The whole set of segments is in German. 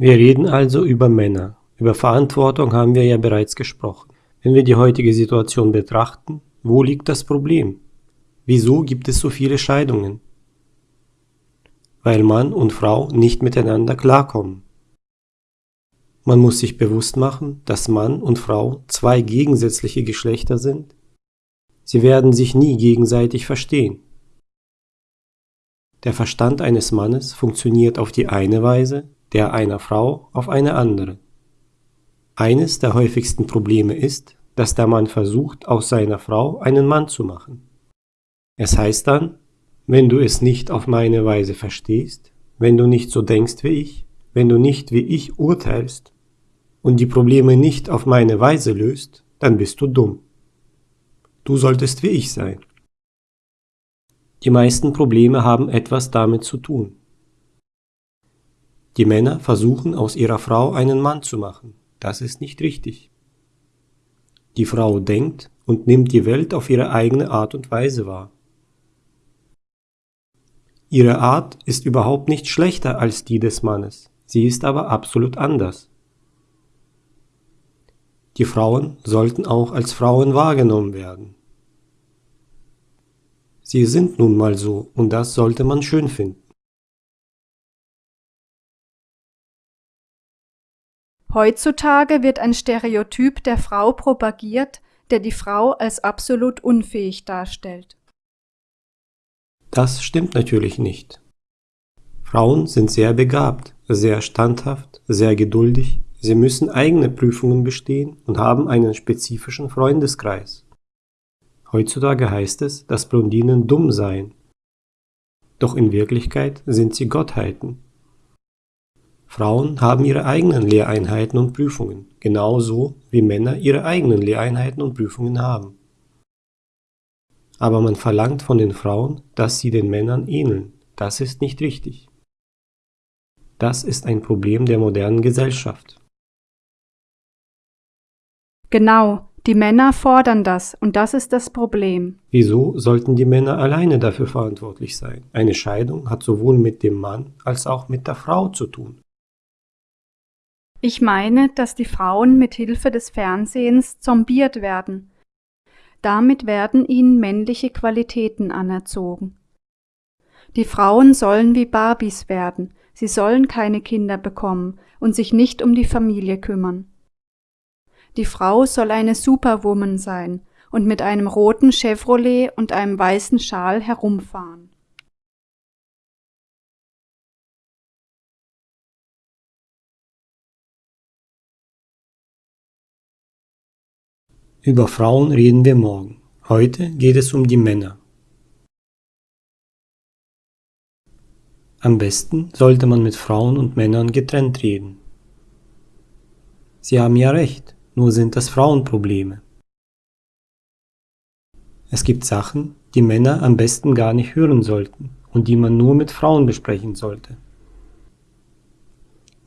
Wir reden also über Männer. Über Verantwortung haben wir ja bereits gesprochen. Wenn wir die heutige Situation betrachten, wo liegt das Problem? Wieso gibt es so viele Scheidungen? Weil Mann und Frau nicht miteinander klarkommen. Man muss sich bewusst machen, dass Mann und Frau zwei gegensätzliche Geschlechter sind. Sie werden sich nie gegenseitig verstehen. Der Verstand eines Mannes funktioniert auf die eine Weise, der einer Frau auf eine andere. Eines der häufigsten Probleme ist, dass der Mann versucht, aus seiner Frau einen Mann zu machen. Es heißt dann, wenn du es nicht auf meine Weise verstehst, wenn du nicht so denkst wie ich, wenn du nicht wie ich urteilst und die Probleme nicht auf meine Weise löst, dann bist du dumm. Du solltest wie ich sein. Die meisten Probleme haben etwas damit zu tun. Die Männer versuchen aus ihrer Frau einen Mann zu machen. Das ist nicht richtig. Die Frau denkt und nimmt die Welt auf ihre eigene Art und Weise wahr. Ihre Art ist überhaupt nicht schlechter als die des Mannes, sie ist aber absolut anders. Die Frauen sollten auch als Frauen wahrgenommen werden. Sie sind nun mal so und das sollte man schön finden. Heutzutage wird ein Stereotyp der Frau propagiert, der die Frau als absolut unfähig darstellt. Das stimmt natürlich nicht. Frauen sind sehr begabt, sehr standhaft, sehr geduldig, sie müssen eigene Prüfungen bestehen und haben einen spezifischen Freundeskreis. Heutzutage heißt es, dass Blondinen dumm seien. Doch in Wirklichkeit sind sie Gottheiten. Frauen haben ihre eigenen Lehreinheiten und Prüfungen, genauso wie Männer ihre eigenen Lehreinheiten und Prüfungen haben. Aber man verlangt von den Frauen, dass sie den Männern ähneln. Das ist nicht richtig. Das ist ein Problem der modernen Gesellschaft. Genau, die Männer fordern das und das ist das Problem. Wieso sollten die Männer alleine dafür verantwortlich sein? Eine Scheidung hat sowohl mit dem Mann als auch mit der Frau zu tun. Ich meine, dass die Frauen mit Hilfe des Fernsehens zombiert werden. Damit werden ihnen männliche Qualitäten anerzogen. Die Frauen sollen wie Barbies werden, sie sollen keine Kinder bekommen und sich nicht um die Familie kümmern. Die Frau soll eine Superwoman sein und mit einem roten Chevrolet und einem weißen Schal herumfahren. Über Frauen reden wir morgen. Heute geht es um die Männer. Am besten sollte man mit Frauen und Männern getrennt reden. Sie haben ja recht nur sind das Frauenprobleme. Es gibt Sachen, die Männer am besten gar nicht hören sollten und die man nur mit Frauen besprechen sollte.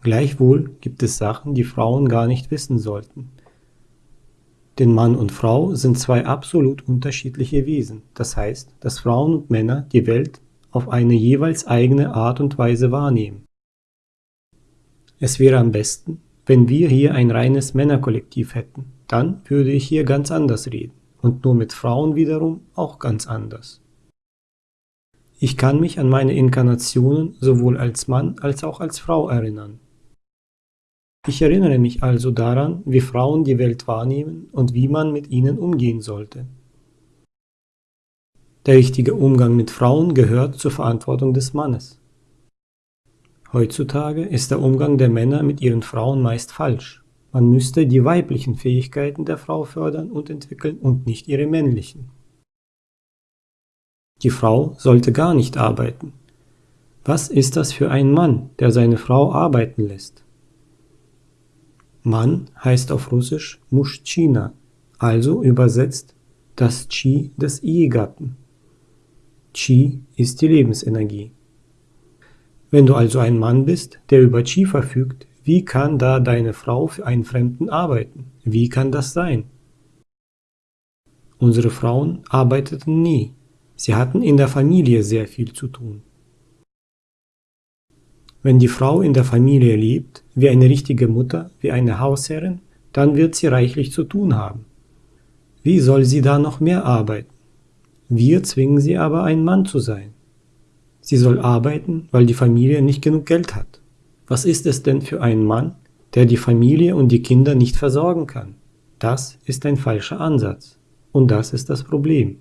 Gleichwohl gibt es Sachen, die Frauen gar nicht wissen sollten. Denn Mann und Frau sind zwei absolut unterschiedliche Wesen, das heißt, dass Frauen und Männer die Welt auf eine jeweils eigene Art und Weise wahrnehmen. Es wäre am besten, wenn wir hier ein reines Männerkollektiv hätten, dann würde ich hier ganz anders reden und nur mit Frauen wiederum auch ganz anders. Ich kann mich an meine Inkarnationen sowohl als Mann als auch als Frau erinnern. Ich erinnere mich also daran, wie Frauen die Welt wahrnehmen und wie man mit ihnen umgehen sollte. Der richtige Umgang mit Frauen gehört zur Verantwortung des Mannes. Heutzutage ist der Umgang der Männer mit ihren Frauen meist falsch. Man müsste die weiblichen Fähigkeiten der Frau fördern und entwickeln und nicht ihre männlichen. Die Frau sollte gar nicht arbeiten. Was ist das für ein Mann, der seine Frau arbeiten lässt? Mann heißt auf Russisch Muschchina, also übersetzt das Chi des Ehegatten. Chi ist die Lebensenergie. Wenn du also ein Mann bist, der über Chi verfügt, wie kann da deine Frau für einen Fremden arbeiten? Wie kann das sein? Unsere Frauen arbeiteten nie. Sie hatten in der Familie sehr viel zu tun. Wenn die Frau in der Familie lebt, wie eine richtige Mutter, wie eine Hausherrin, dann wird sie reichlich zu tun haben. Wie soll sie da noch mehr arbeiten? Wir zwingen sie aber, ein Mann zu sein. Sie soll arbeiten, weil die Familie nicht genug Geld hat. Was ist es denn für einen Mann, der die Familie und die Kinder nicht versorgen kann? Das ist ein falscher Ansatz. Und das ist das Problem.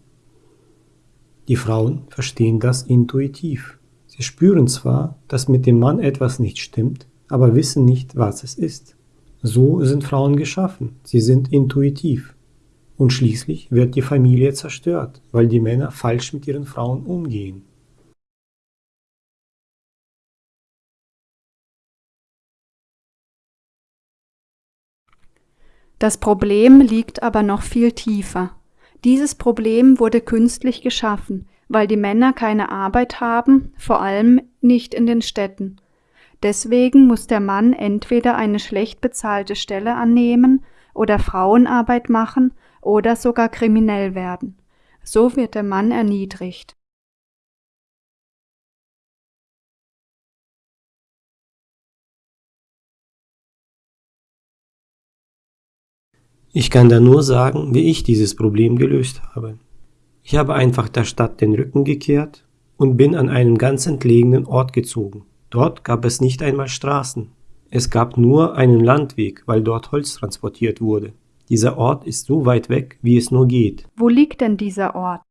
Die Frauen verstehen das intuitiv. Sie spüren zwar, dass mit dem Mann etwas nicht stimmt, aber wissen nicht, was es ist. So sind Frauen geschaffen, sie sind intuitiv. Und schließlich wird die Familie zerstört, weil die Männer falsch mit ihren Frauen umgehen. Das Problem liegt aber noch viel tiefer. Dieses Problem wurde künstlich geschaffen, weil die Männer keine Arbeit haben, vor allem nicht in den Städten. Deswegen muss der Mann entweder eine schlecht bezahlte Stelle annehmen oder Frauenarbeit machen oder sogar kriminell werden. So wird der Mann erniedrigt. Ich kann da nur sagen, wie ich dieses Problem gelöst habe. Ich habe einfach der Stadt den Rücken gekehrt und bin an einen ganz entlegenen Ort gezogen. Dort gab es nicht einmal Straßen. Es gab nur einen Landweg, weil dort Holz transportiert wurde. Dieser Ort ist so weit weg, wie es nur geht. Wo liegt denn dieser Ort?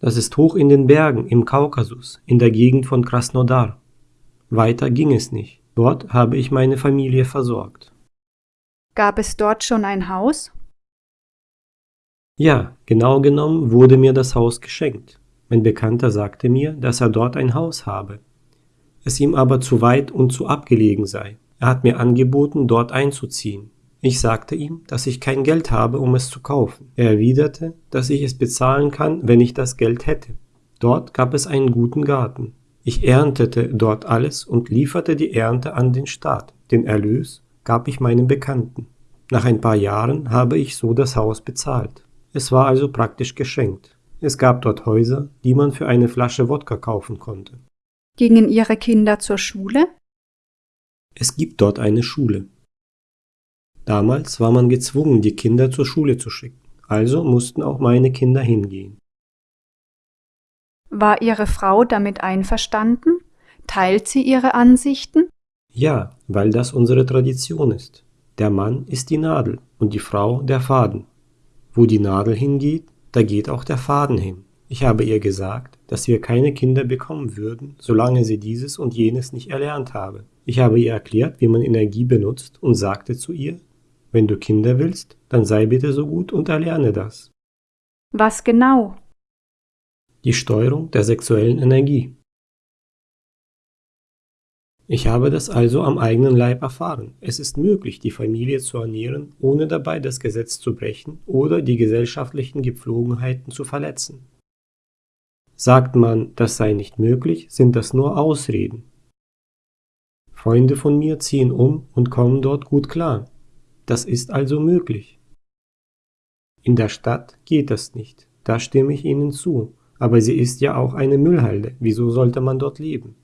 Das ist hoch in den Bergen im Kaukasus, in der Gegend von Krasnodar. Weiter ging es nicht. Dort habe ich meine Familie versorgt. Gab es dort schon ein Haus? Ja, genau genommen wurde mir das Haus geschenkt. Mein Bekannter sagte mir, dass er dort ein Haus habe, es ihm aber zu weit und zu abgelegen sei. Er hat mir angeboten, dort einzuziehen. Ich sagte ihm, dass ich kein Geld habe, um es zu kaufen. Er erwiderte, dass ich es bezahlen kann, wenn ich das Geld hätte. Dort gab es einen guten Garten. Ich erntete dort alles und lieferte die Ernte an den Staat. Den Erlös gab ich meinem Bekannten. Nach ein paar Jahren habe ich so das Haus bezahlt. Es war also praktisch geschenkt. Es gab dort Häuser, die man für eine Flasche Wodka kaufen konnte. Gingen Ihre Kinder zur Schule? Es gibt dort eine Schule. Damals war man gezwungen, die Kinder zur Schule zu schicken, also mussten auch meine Kinder hingehen. War Ihre Frau damit einverstanden? Teilt sie Ihre Ansichten? Ja, weil das unsere Tradition ist. Der Mann ist die Nadel und die Frau der Faden. Wo die Nadel hingeht, da geht auch der Faden hin. Ich habe ihr gesagt, dass wir keine Kinder bekommen würden, solange sie dieses und jenes nicht erlernt habe. Ich habe ihr erklärt, wie man Energie benutzt und sagte zu ihr, wenn du Kinder willst, dann sei bitte so gut und erlerne das. Was genau? Die Steuerung der sexuellen Energie. Ich habe das also am eigenen Leib erfahren. Es ist möglich, die Familie zu ernähren, ohne dabei das Gesetz zu brechen oder die gesellschaftlichen Gepflogenheiten zu verletzen. Sagt man, das sei nicht möglich, sind das nur Ausreden. Freunde von mir ziehen um und kommen dort gut klar. Das ist also möglich. In der Stadt geht das nicht, da stimme ich Ihnen zu, aber sie ist ja auch eine Müllhalde, wieso sollte man dort leben?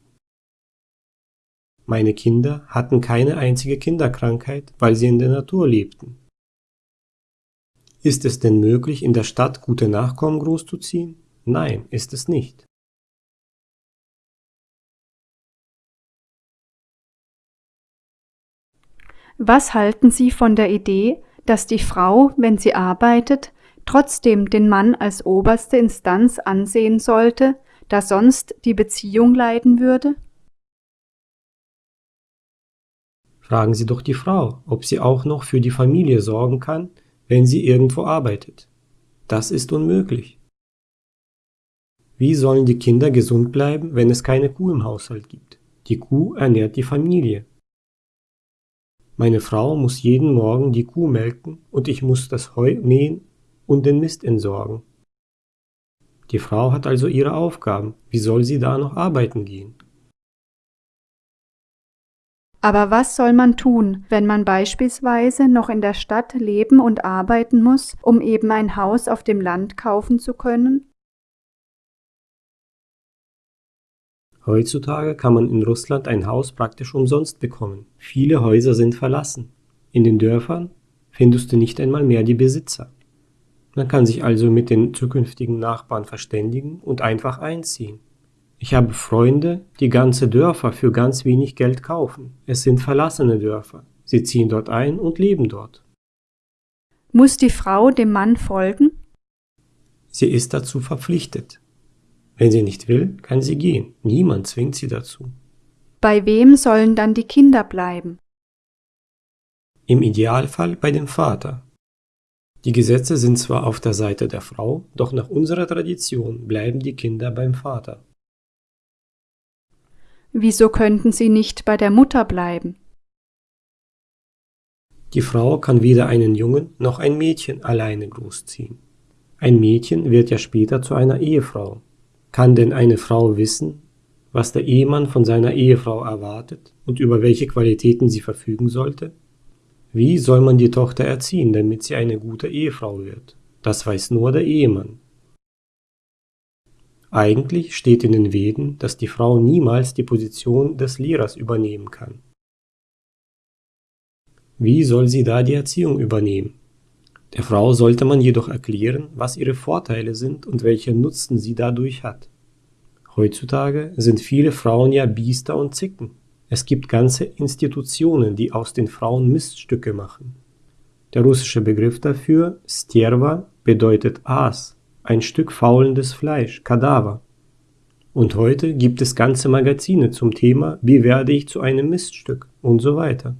Meine Kinder hatten keine einzige Kinderkrankheit, weil sie in der Natur lebten. Ist es denn möglich, in der Stadt gute Nachkommen großzuziehen? Nein, ist es nicht. Was halten Sie von der Idee, dass die Frau, wenn sie arbeitet, trotzdem den Mann als oberste Instanz ansehen sollte, da sonst die Beziehung leiden würde? Fragen Sie doch die Frau, ob sie auch noch für die Familie sorgen kann, wenn sie irgendwo arbeitet. Das ist unmöglich. Wie sollen die Kinder gesund bleiben, wenn es keine Kuh im Haushalt gibt? Die Kuh ernährt die Familie. Meine Frau muss jeden Morgen die Kuh melken und ich muss das Heu mähen und den Mist entsorgen. Die Frau hat also ihre Aufgaben. Wie soll sie da noch arbeiten gehen? Aber was soll man tun, wenn man beispielsweise noch in der Stadt leben und arbeiten muss, um eben ein Haus auf dem Land kaufen zu können? Heutzutage kann man in Russland ein Haus praktisch umsonst bekommen. Viele Häuser sind verlassen. In den Dörfern findest du nicht einmal mehr die Besitzer. Man kann sich also mit den zukünftigen Nachbarn verständigen und einfach einziehen. Ich habe Freunde, die ganze Dörfer für ganz wenig Geld kaufen. Es sind verlassene Dörfer. Sie ziehen dort ein und leben dort. Muss die Frau dem Mann folgen? Sie ist dazu verpflichtet. Wenn sie nicht will, kann sie gehen. Niemand zwingt sie dazu. Bei wem sollen dann die Kinder bleiben? Im Idealfall bei dem Vater. Die Gesetze sind zwar auf der Seite der Frau, doch nach unserer Tradition bleiben die Kinder beim Vater. Wieso könnten sie nicht bei der Mutter bleiben? Die Frau kann weder einen Jungen noch ein Mädchen alleine großziehen. Ein Mädchen wird ja später zu einer Ehefrau. Kann denn eine Frau wissen, was der Ehemann von seiner Ehefrau erwartet und über welche Qualitäten sie verfügen sollte? Wie soll man die Tochter erziehen, damit sie eine gute Ehefrau wird? Das weiß nur der Ehemann. Eigentlich steht in den Veden, dass die Frau niemals die Position des Lehrers übernehmen kann. Wie soll sie da die Erziehung übernehmen? Der Frau sollte man jedoch erklären, was ihre Vorteile sind und welchen Nutzen sie dadurch hat. Heutzutage sind viele Frauen ja Biester und Zicken. Es gibt ganze Institutionen, die aus den Frauen Miststücke machen. Der russische Begriff dafür, Stjerva, bedeutet Aas, ein Stück faulendes Fleisch, Kadaver. Und heute gibt es ganze Magazine zum Thema, wie werde ich zu einem Miststück und so weiter.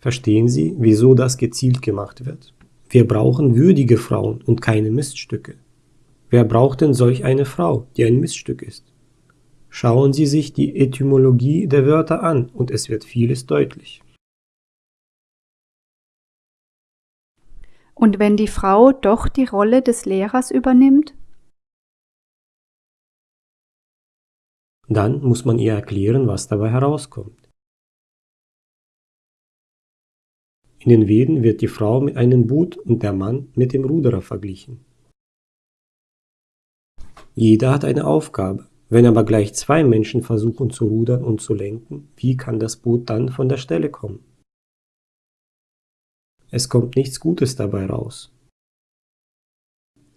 Verstehen Sie, wieso das gezielt gemacht wird? Wir brauchen würdige Frauen und keine Miststücke. Wer braucht denn solch eine Frau, die ein Miststück ist? Schauen Sie sich die Etymologie der Wörter an und es wird vieles deutlich. Und wenn die Frau doch die Rolle des Lehrers übernimmt? Dann muss man ihr erklären, was dabei herauskommt. In den Veden wird die Frau mit einem Boot und der Mann mit dem Ruderer verglichen. Jeder hat eine Aufgabe. Wenn aber gleich zwei Menschen versuchen zu rudern und zu lenken, wie kann das Boot dann von der Stelle kommen? Es kommt nichts Gutes dabei raus.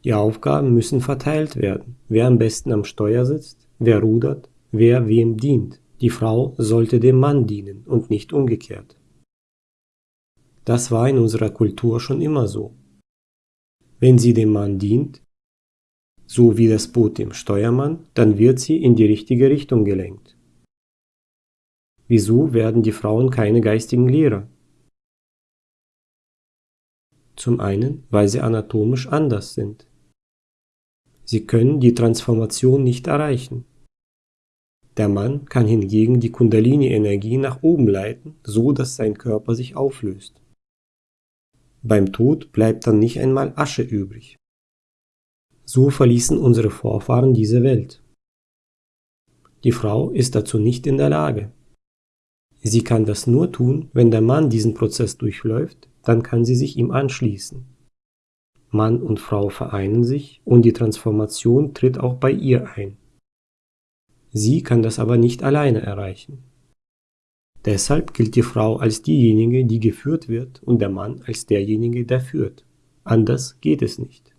Die Aufgaben müssen verteilt werden, wer am besten am Steuer sitzt, wer rudert, wer wem dient. Die Frau sollte dem Mann dienen und nicht umgekehrt. Das war in unserer Kultur schon immer so. Wenn sie dem Mann dient, so wie das Boot dem Steuermann, dann wird sie in die richtige Richtung gelenkt. Wieso werden die Frauen keine geistigen Lehrer? Zum einen, weil sie anatomisch anders sind. Sie können die Transformation nicht erreichen. Der Mann kann hingegen die Kundalini-Energie nach oben leiten, so dass sein Körper sich auflöst. Beim Tod bleibt dann nicht einmal Asche übrig. So verließen unsere Vorfahren diese Welt. Die Frau ist dazu nicht in der Lage. Sie kann das nur tun, wenn der Mann diesen Prozess durchläuft, dann kann sie sich ihm anschließen. Mann und Frau vereinen sich und die Transformation tritt auch bei ihr ein. Sie kann das aber nicht alleine erreichen. Deshalb gilt die Frau als diejenige, die geführt wird und der Mann als derjenige, der führt. Anders geht es nicht.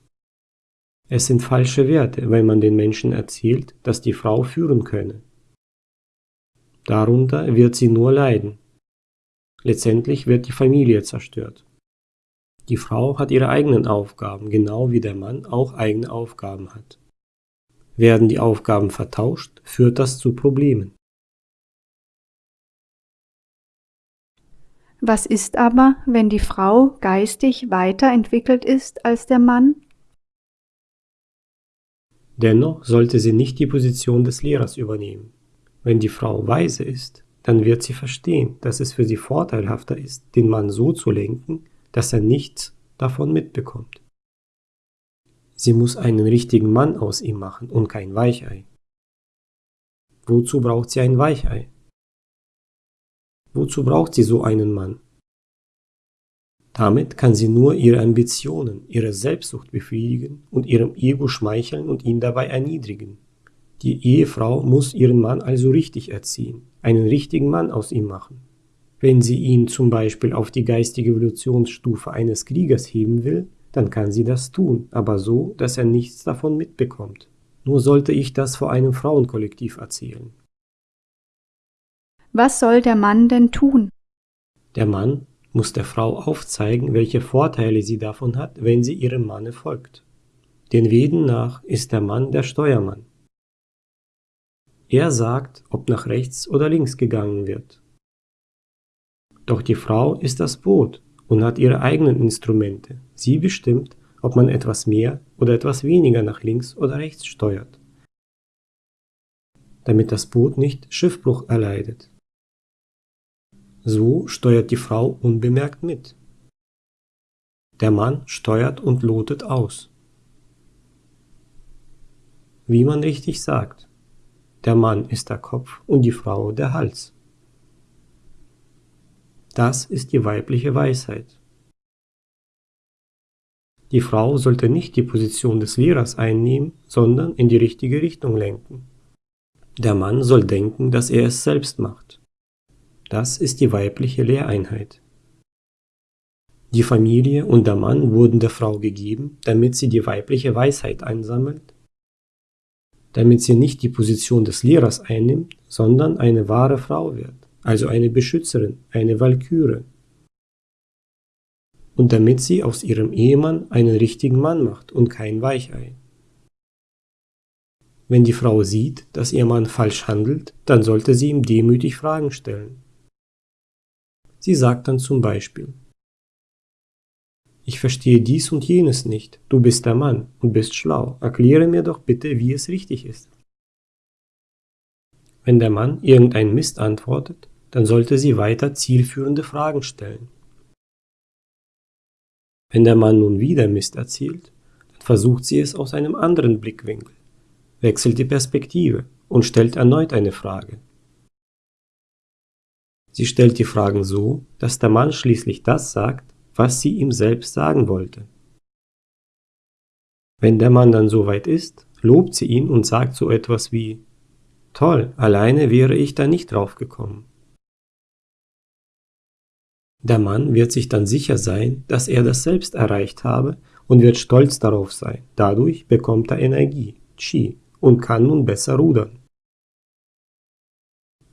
Es sind falsche Werte, wenn man den Menschen erzählt, dass die Frau führen könne. Darunter wird sie nur leiden. Letztendlich wird die Familie zerstört. Die Frau hat ihre eigenen Aufgaben, genau wie der Mann auch eigene Aufgaben hat. Werden die Aufgaben vertauscht, führt das zu Problemen. Was ist aber, wenn die Frau geistig weiterentwickelt ist als der Mann Dennoch sollte sie nicht die Position des Lehrers übernehmen. Wenn die Frau weise ist, dann wird sie verstehen, dass es für sie vorteilhafter ist, den Mann so zu lenken, dass er nichts davon mitbekommt. Sie muss einen richtigen Mann aus ihm machen und kein Weichei. Wozu braucht sie ein Weichei? Wozu braucht sie so einen Mann? Damit kann sie nur ihre Ambitionen, ihre Selbstsucht befriedigen und ihrem Ego schmeicheln und ihn dabei erniedrigen. Die Ehefrau muss ihren Mann also richtig erziehen, einen richtigen Mann aus ihm machen. Wenn sie ihn zum Beispiel auf die geistige Evolutionsstufe eines Kriegers heben will, dann kann sie das tun, aber so, dass er nichts davon mitbekommt. Nur sollte ich das vor einem Frauenkollektiv erzählen. Was soll der Mann denn tun? Der Mann muss der Frau aufzeigen, welche Vorteile sie davon hat, wenn sie ihrem Manne folgt. Den Veden nach ist der Mann der Steuermann. Er sagt, ob nach rechts oder links gegangen wird. Doch die Frau ist das Boot und hat ihre eigenen Instrumente. Sie bestimmt, ob man etwas mehr oder etwas weniger nach links oder rechts steuert, damit das Boot nicht Schiffbruch erleidet. So steuert die Frau unbemerkt mit. Der Mann steuert und lotet aus. Wie man richtig sagt, der Mann ist der Kopf und die Frau der Hals. Das ist die weibliche Weisheit. Die Frau sollte nicht die Position des Lehrers einnehmen, sondern in die richtige Richtung lenken. Der Mann soll denken, dass er es selbst macht. Das ist die weibliche Lehreinheit. Die Familie und der Mann wurden der Frau gegeben, damit sie die weibliche Weisheit einsammelt, damit sie nicht die Position des Lehrers einnimmt, sondern eine wahre Frau wird, also eine Beschützerin, eine Walküre. Und damit sie aus ihrem Ehemann einen richtigen Mann macht und kein Weichei. Wenn die Frau sieht, dass ihr Mann falsch handelt, dann sollte sie ihm demütig Fragen stellen. Sie sagt dann zum Beispiel, ich verstehe dies und jenes nicht, du bist der Mann und bist schlau, erkläre mir doch bitte, wie es richtig ist. Wenn der Mann irgendein Mist antwortet, dann sollte sie weiter zielführende Fragen stellen. Wenn der Mann nun wieder Mist erzählt, dann versucht sie es aus einem anderen Blickwinkel, wechselt die Perspektive und stellt erneut eine Frage. Sie stellt die Fragen so, dass der Mann schließlich das sagt, was sie ihm selbst sagen wollte. Wenn der Mann dann soweit ist, lobt sie ihn und sagt so etwas wie Toll, alleine wäre ich da nicht drauf gekommen. Der Mann wird sich dann sicher sein, dass er das selbst erreicht habe und wird stolz darauf sein. Dadurch bekommt er Energie, Chi, und kann nun besser rudern.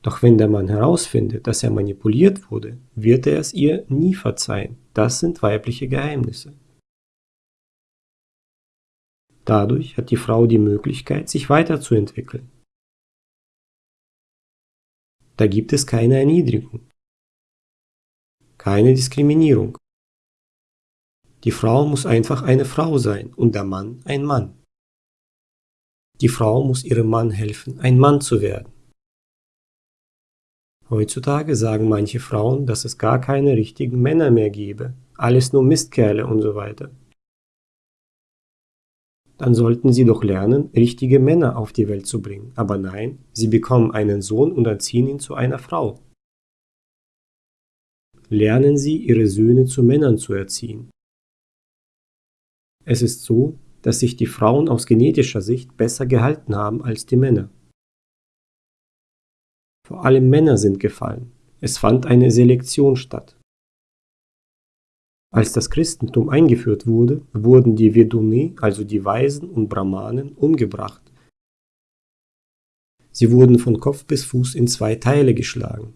Doch wenn der Mann herausfindet, dass er manipuliert wurde, wird er es ihr nie verzeihen. Das sind weibliche Geheimnisse. Dadurch hat die Frau die Möglichkeit, sich weiterzuentwickeln. Da gibt es keine Erniedrigung, keine Diskriminierung. Die Frau muss einfach eine Frau sein und der Mann ein Mann. Die Frau muss ihrem Mann helfen, ein Mann zu werden. Heutzutage sagen manche Frauen, dass es gar keine richtigen Männer mehr gebe, alles nur Mistkerle und so weiter. Dann sollten sie doch lernen, richtige Männer auf die Welt zu bringen. Aber nein, sie bekommen einen Sohn und erziehen ihn zu einer Frau. Lernen sie, ihre Söhne zu Männern zu erziehen. Es ist so, dass sich die Frauen aus genetischer Sicht besser gehalten haben als die Männer. Vor allem Männer sind gefallen. Es fand eine Selektion statt. Als das Christentum eingeführt wurde, wurden die Vedune, also die Weisen und Brahmanen, umgebracht. Sie wurden von Kopf bis Fuß in zwei Teile geschlagen.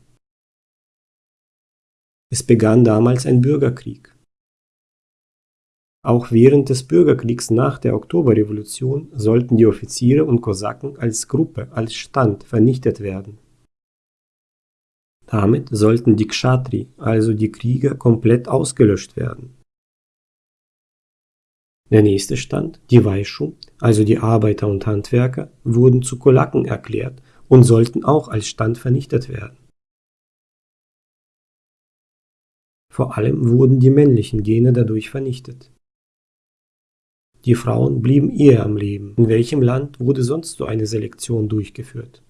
Es begann damals ein Bürgerkrieg. Auch während des Bürgerkriegs nach der Oktoberrevolution sollten die Offiziere und Kosaken als Gruppe, als Stand vernichtet werden. Damit sollten die Kshatri, also die Krieger, komplett ausgelöscht werden. Der nächste Stand, die Vaishu, also die Arbeiter und Handwerker, wurden zu Kolaken erklärt und sollten auch als Stand vernichtet werden. Vor allem wurden die männlichen Gene dadurch vernichtet. Die Frauen blieben eher am Leben. In welchem Land wurde sonst so eine Selektion durchgeführt?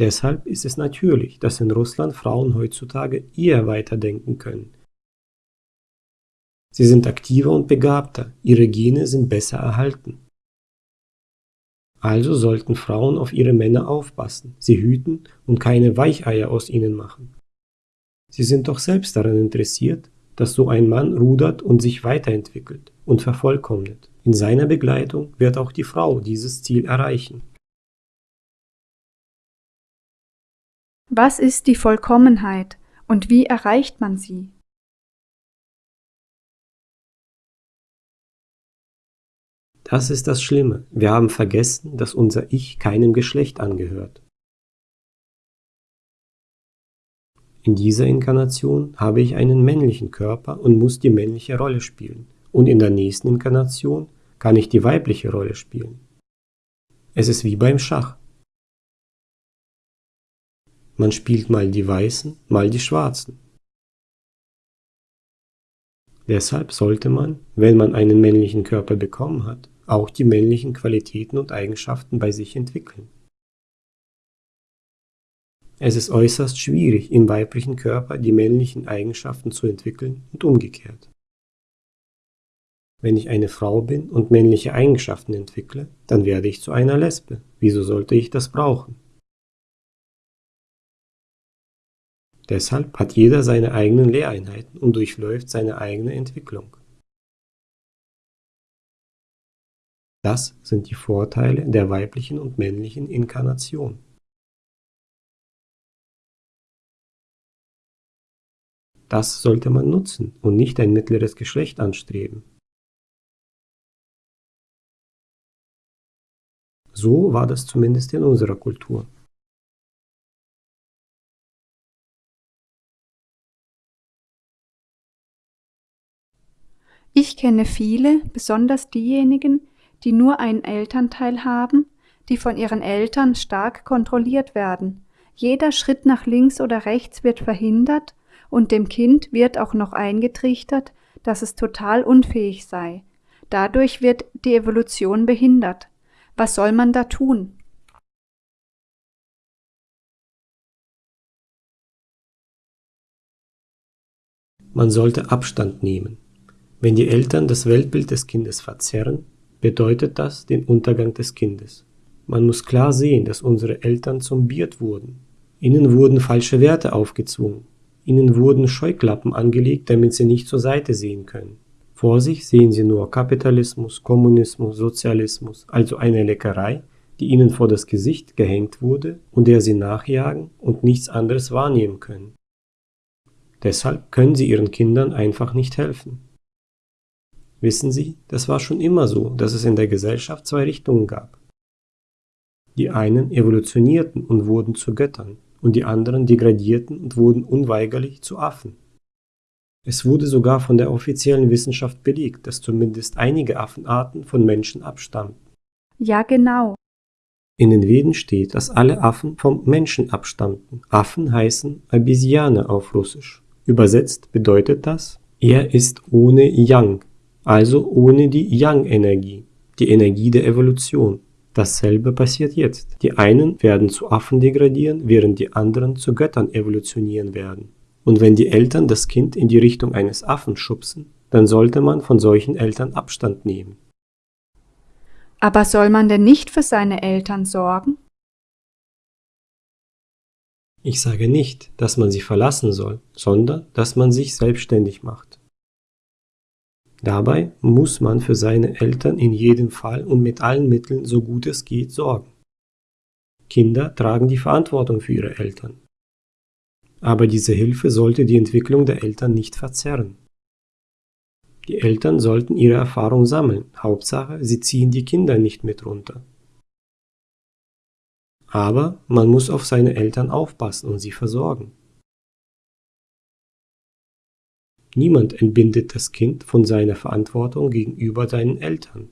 Deshalb ist es natürlich, dass in Russland Frauen heutzutage eher weiterdenken können. Sie sind aktiver und begabter, ihre Gene sind besser erhalten. Also sollten Frauen auf ihre Männer aufpassen, sie hüten und keine Weicheier aus ihnen machen. Sie sind doch selbst daran interessiert, dass so ein Mann rudert und sich weiterentwickelt und vervollkommnet. In seiner Begleitung wird auch die Frau dieses Ziel erreichen. Was ist die Vollkommenheit und wie erreicht man sie? Das ist das Schlimme. Wir haben vergessen, dass unser Ich keinem Geschlecht angehört. In dieser Inkarnation habe ich einen männlichen Körper und muss die männliche Rolle spielen. Und in der nächsten Inkarnation kann ich die weibliche Rolle spielen. Es ist wie beim Schach. Man spielt mal die Weißen, mal die Schwarzen. Deshalb sollte man, wenn man einen männlichen Körper bekommen hat, auch die männlichen Qualitäten und Eigenschaften bei sich entwickeln. Es ist äußerst schwierig, im weiblichen Körper die männlichen Eigenschaften zu entwickeln und umgekehrt. Wenn ich eine Frau bin und männliche Eigenschaften entwickle, dann werde ich zu einer Lesbe. Wieso sollte ich das brauchen? Deshalb hat jeder seine eigenen Lehreinheiten und durchläuft seine eigene Entwicklung. Das sind die Vorteile der weiblichen und männlichen Inkarnation. Das sollte man nutzen und nicht ein mittleres Geschlecht anstreben. So war das zumindest in unserer Kultur. Ich kenne viele, besonders diejenigen, die nur einen Elternteil haben, die von ihren Eltern stark kontrolliert werden. Jeder Schritt nach links oder rechts wird verhindert und dem Kind wird auch noch eingetrichtert, dass es total unfähig sei. Dadurch wird die Evolution behindert. Was soll man da tun? Man sollte Abstand nehmen. Wenn die Eltern das Weltbild des Kindes verzerren, bedeutet das den Untergang des Kindes. Man muss klar sehen, dass unsere Eltern zombiert wurden. Ihnen wurden falsche Werte aufgezwungen. Ihnen wurden Scheuklappen angelegt, damit sie nicht zur Seite sehen können. Vor sich sehen sie nur Kapitalismus, Kommunismus, Sozialismus, also eine Leckerei, die ihnen vor das Gesicht gehängt wurde und der sie nachjagen und nichts anderes wahrnehmen können. Deshalb können sie ihren Kindern einfach nicht helfen. Wissen Sie, das war schon immer so, dass es in der Gesellschaft zwei Richtungen gab. Die einen evolutionierten und wurden zu Göttern, und die anderen degradierten und wurden unweigerlich zu Affen. Es wurde sogar von der offiziellen Wissenschaft belegt, dass zumindest einige Affenarten von Menschen abstammen. Ja, genau. In den Veden steht, dass alle Affen vom Menschen abstammten. Affen heißen Abisiane auf Russisch. Übersetzt bedeutet das, er ist ohne Yang, also ohne die Yang-Energie, die Energie der Evolution. Dasselbe passiert jetzt. Die einen werden zu Affen degradieren, während die anderen zu Göttern evolutionieren werden. Und wenn die Eltern das Kind in die Richtung eines Affen schubsen, dann sollte man von solchen Eltern Abstand nehmen. Aber soll man denn nicht für seine Eltern sorgen? Ich sage nicht, dass man sie verlassen soll, sondern dass man sich selbstständig macht. Dabei muss man für seine Eltern in jedem Fall und mit allen Mitteln so gut es geht sorgen. Kinder tragen die Verantwortung für ihre Eltern. Aber diese Hilfe sollte die Entwicklung der Eltern nicht verzerren. Die Eltern sollten ihre Erfahrung sammeln, Hauptsache, sie ziehen die Kinder nicht mit runter. Aber man muss auf seine Eltern aufpassen und sie versorgen. Niemand entbindet das Kind von seiner Verantwortung gegenüber seinen Eltern.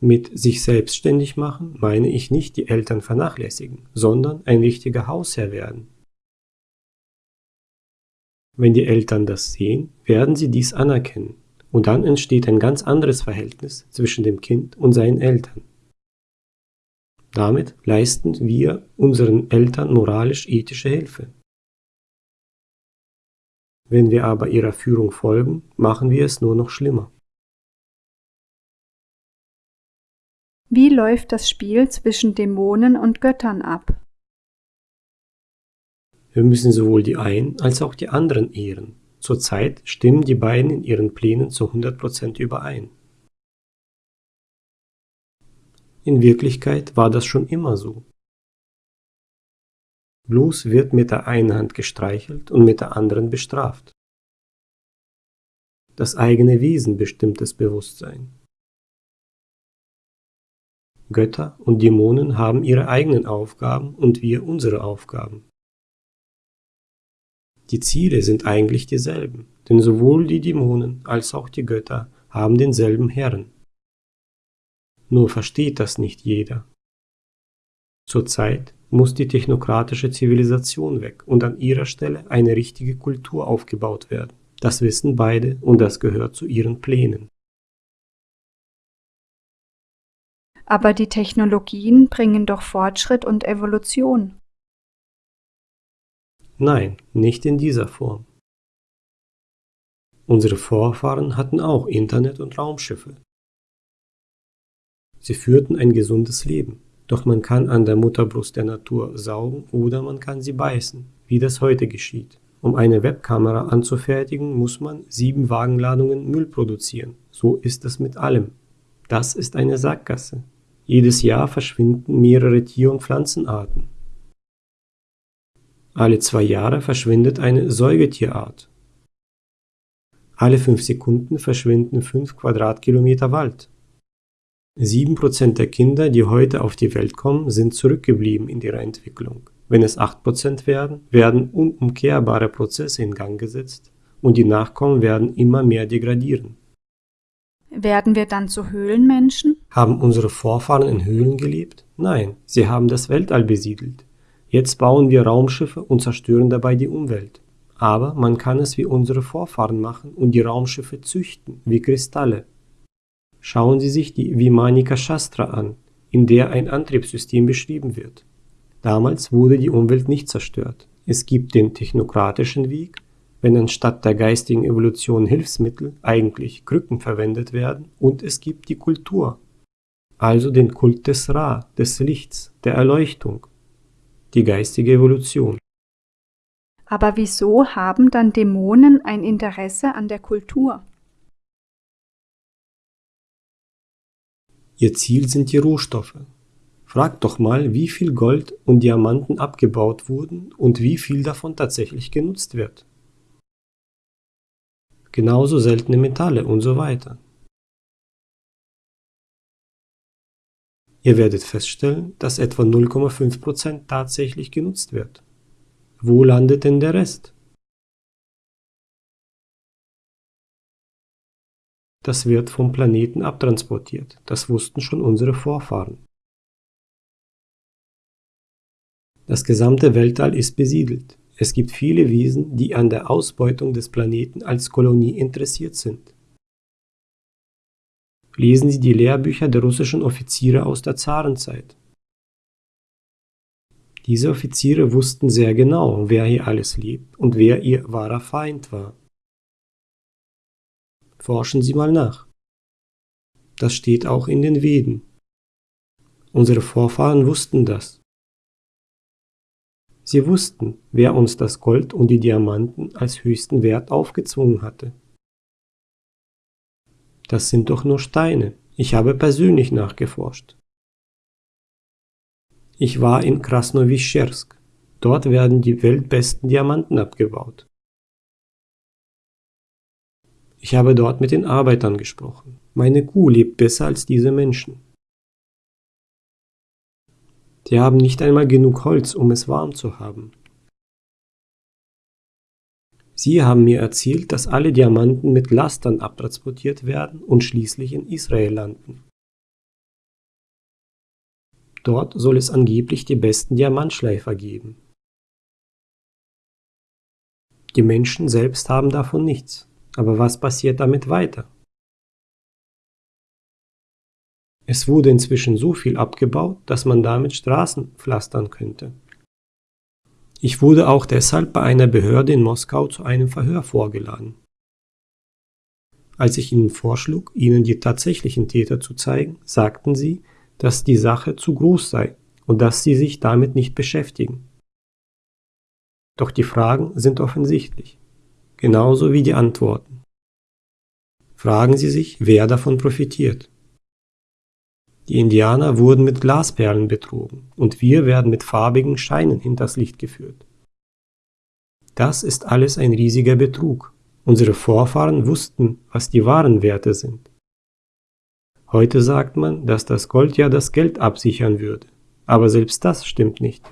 Mit sich selbstständig machen meine ich nicht die Eltern vernachlässigen, sondern ein richtiger Hausherr werden. Wenn die Eltern das sehen, werden sie dies anerkennen und dann entsteht ein ganz anderes Verhältnis zwischen dem Kind und seinen Eltern. Damit leisten wir unseren Eltern moralisch-ethische Hilfe. Wenn wir aber ihrer Führung folgen, machen wir es nur noch schlimmer. Wie läuft das Spiel zwischen Dämonen und Göttern ab? Wir müssen sowohl die einen als auch die anderen ehren. Zurzeit stimmen die beiden in ihren Plänen zu 100% überein. In Wirklichkeit war das schon immer so. Bloß wird mit der einen Hand gestreichelt und mit der anderen bestraft. Das eigene Wesen bestimmt das Bewusstsein. Götter und Dämonen haben ihre eigenen Aufgaben und wir unsere Aufgaben. Die Ziele sind eigentlich dieselben, denn sowohl die Dämonen als auch die Götter haben denselben Herrn. Nur versteht das nicht jeder. Zurzeit muss die technokratische Zivilisation weg und an ihrer Stelle eine richtige Kultur aufgebaut werden. Das wissen beide und das gehört zu ihren Plänen. Aber die Technologien bringen doch Fortschritt und Evolution. Nein, nicht in dieser Form. Unsere Vorfahren hatten auch Internet und Raumschiffe. Sie führten ein gesundes Leben, doch man kann an der Mutterbrust der Natur saugen oder man kann sie beißen, wie das heute geschieht. Um eine Webkamera anzufertigen, muss man sieben Wagenladungen Müll produzieren. So ist es mit allem. Das ist eine Sackgasse. Jedes Jahr verschwinden mehrere Tier- und Pflanzenarten. Alle zwei Jahre verschwindet eine Säugetierart. Alle fünf Sekunden verschwinden fünf Quadratkilometer Wald. Sieben Prozent der Kinder, die heute auf die Welt kommen, sind zurückgeblieben in ihrer Entwicklung. Wenn es acht Prozent werden, werden unumkehrbare Prozesse in Gang gesetzt und die Nachkommen werden immer mehr degradieren. Werden wir dann zu Höhlenmenschen? Haben unsere Vorfahren in Höhlen gelebt? Nein, sie haben das Weltall besiedelt. Jetzt bauen wir Raumschiffe und zerstören dabei die Umwelt. Aber man kann es wie unsere Vorfahren machen und die Raumschiffe züchten, wie Kristalle. Schauen Sie sich die Vimanika Shastra an, in der ein Antriebssystem beschrieben wird. Damals wurde die Umwelt nicht zerstört. Es gibt den technokratischen Weg, wenn anstatt der geistigen Evolution Hilfsmittel eigentlich Krücken verwendet werden, und es gibt die Kultur, also den Kult des Ra, des Lichts, der Erleuchtung, die geistige Evolution. Aber wieso haben dann Dämonen ein Interesse an der Kultur? Ihr Ziel sind die Rohstoffe. Fragt doch mal, wie viel Gold und Diamanten abgebaut wurden und wie viel davon tatsächlich genutzt wird. Genauso seltene Metalle und so weiter. Ihr werdet feststellen, dass etwa 0,5% tatsächlich genutzt wird. Wo landet denn der Rest? Das wird vom Planeten abtransportiert, das wussten schon unsere Vorfahren. Das gesamte Weltall ist besiedelt. Es gibt viele Wesen, die an der Ausbeutung des Planeten als Kolonie interessiert sind. Lesen Sie die Lehrbücher der russischen Offiziere aus der Zarenzeit. Diese Offiziere wussten sehr genau, wer hier alles lebt und wer ihr wahrer Feind war. Forschen Sie mal nach. Das steht auch in den Veden. Unsere Vorfahren wussten das. Sie wussten, wer uns das Gold und die Diamanten als höchsten Wert aufgezwungen hatte. Das sind doch nur Steine. Ich habe persönlich nachgeforscht. Ich war in Krasnowischersk. Dort werden die weltbesten Diamanten abgebaut. Ich habe dort mit den Arbeitern gesprochen. Meine Kuh lebt besser als diese Menschen. Die haben nicht einmal genug Holz, um es warm zu haben. Sie haben mir erzählt, dass alle Diamanten mit Lastern abtransportiert werden und schließlich in Israel landen. Dort soll es angeblich die besten Diamantschleifer geben. Die Menschen selbst haben davon nichts. Aber was passiert damit weiter? Es wurde inzwischen so viel abgebaut, dass man damit Straßen pflastern könnte. Ich wurde auch deshalb bei einer Behörde in Moskau zu einem Verhör vorgeladen. Als ich ihnen vorschlug, ihnen die tatsächlichen Täter zu zeigen, sagten sie, dass die Sache zu groß sei und dass sie sich damit nicht beschäftigen. Doch die Fragen sind offensichtlich, genauso wie die Antworten. Fragen Sie sich, wer davon profitiert. Die Indianer wurden mit Glasperlen betrogen und wir werden mit farbigen Scheinen hinters Licht geführt. Das ist alles ein riesiger Betrug. Unsere Vorfahren wussten, was die wahren Werte sind. Heute sagt man, dass das Gold ja das Geld absichern würde, aber selbst das stimmt nicht.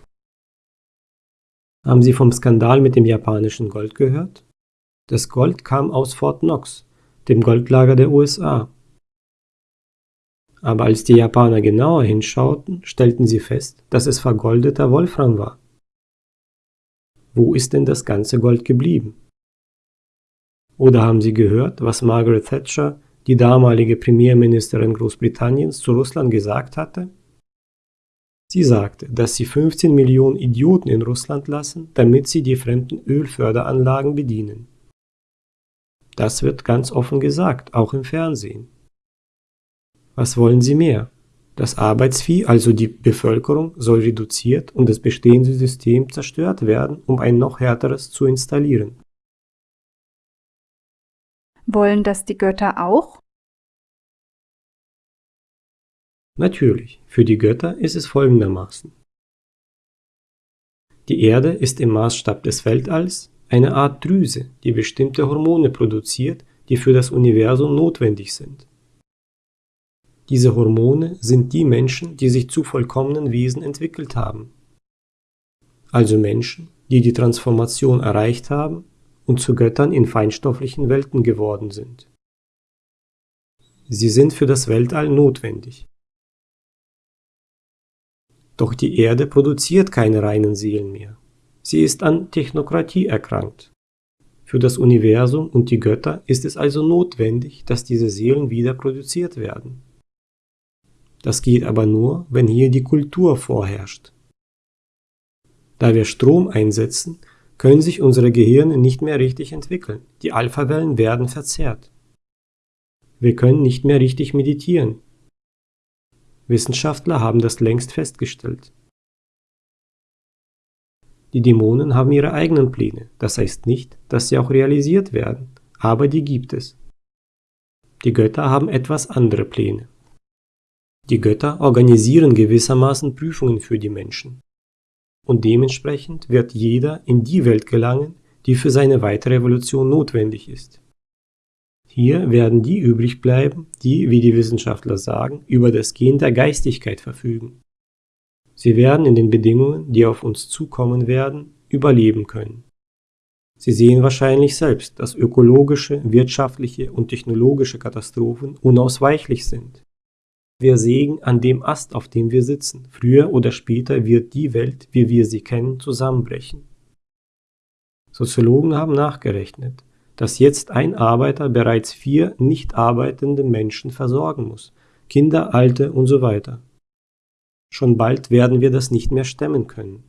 Haben Sie vom Skandal mit dem japanischen Gold gehört? Das Gold kam aus Fort Knox, dem Goldlager der USA. Aber als die Japaner genauer hinschauten, stellten sie fest, dass es vergoldeter Wolfram war. Wo ist denn das ganze Gold geblieben? Oder haben Sie gehört, was Margaret Thatcher, die damalige Premierministerin Großbritanniens, zu Russland gesagt hatte? Sie sagte, dass sie 15 Millionen Idioten in Russland lassen, damit sie die fremden Ölförderanlagen bedienen. Das wird ganz offen gesagt, auch im Fernsehen. Was wollen Sie mehr? Das Arbeitsvieh, also die Bevölkerung, soll reduziert und das bestehende System zerstört werden, um ein noch härteres zu installieren. Wollen das die Götter auch? Natürlich, für die Götter ist es folgendermaßen. Die Erde ist im Maßstab des Weltalls eine Art Drüse, die bestimmte Hormone produziert, die für das Universum notwendig sind. Diese Hormone sind die Menschen, die sich zu vollkommenen Wesen entwickelt haben. Also Menschen, die die Transformation erreicht haben und zu Göttern in feinstofflichen Welten geworden sind. Sie sind für das Weltall notwendig. Doch die Erde produziert keine reinen Seelen mehr. Sie ist an Technokratie erkrankt. Für das Universum und die Götter ist es also notwendig, dass diese Seelen wieder produziert werden. Das geht aber nur, wenn hier die Kultur vorherrscht. Da wir Strom einsetzen, können sich unsere Gehirne nicht mehr richtig entwickeln. Die Alphawellen werden verzerrt. Wir können nicht mehr richtig meditieren. Wissenschaftler haben das längst festgestellt. Die Dämonen haben ihre eigenen Pläne, das heißt nicht, dass sie auch realisiert werden, aber die gibt es. Die Götter haben etwas andere Pläne. Die Götter organisieren gewissermaßen Prüfungen für die Menschen. Und dementsprechend wird jeder in die Welt gelangen, die für seine weitere Evolution notwendig ist. Hier werden die übrig bleiben, die, wie die Wissenschaftler sagen, über das Gen der Geistigkeit verfügen. Sie werden in den Bedingungen, die auf uns zukommen werden, überleben können. Sie sehen wahrscheinlich selbst, dass ökologische, wirtschaftliche und technologische Katastrophen unausweichlich sind. Wir sägen an dem Ast, auf dem wir sitzen. Früher oder später wird die Welt, wie wir sie kennen, zusammenbrechen. Soziologen haben nachgerechnet dass jetzt ein Arbeiter bereits vier nicht arbeitende Menschen versorgen muss, Kinder, Alte und so weiter. Schon bald werden wir das nicht mehr stemmen können.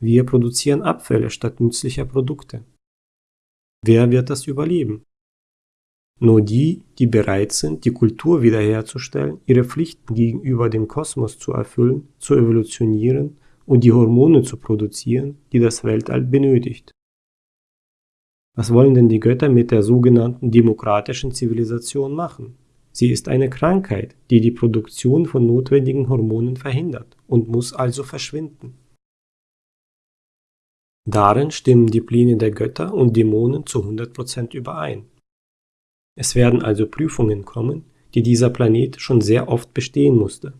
Wir produzieren Abfälle statt nützlicher Produkte. Wer wird das überleben? Nur die, die bereit sind, die Kultur wiederherzustellen, ihre Pflichten gegenüber dem Kosmos zu erfüllen, zu evolutionieren und die Hormone zu produzieren, die das Weltall benötigt. Was wollen denn die Götter mit der sogenannten demokratischen Zivilisation machen? Sie ist eine Krankheit, die die Produktion von notwendigen Hormonen verhindert und muss also verschwinden. Darin stimmen die Pläne der Götter und Dämonen zu 100% überein. Es werden also Prüfungen kommen, die dieser Planet schon sehr oft bestehen musste.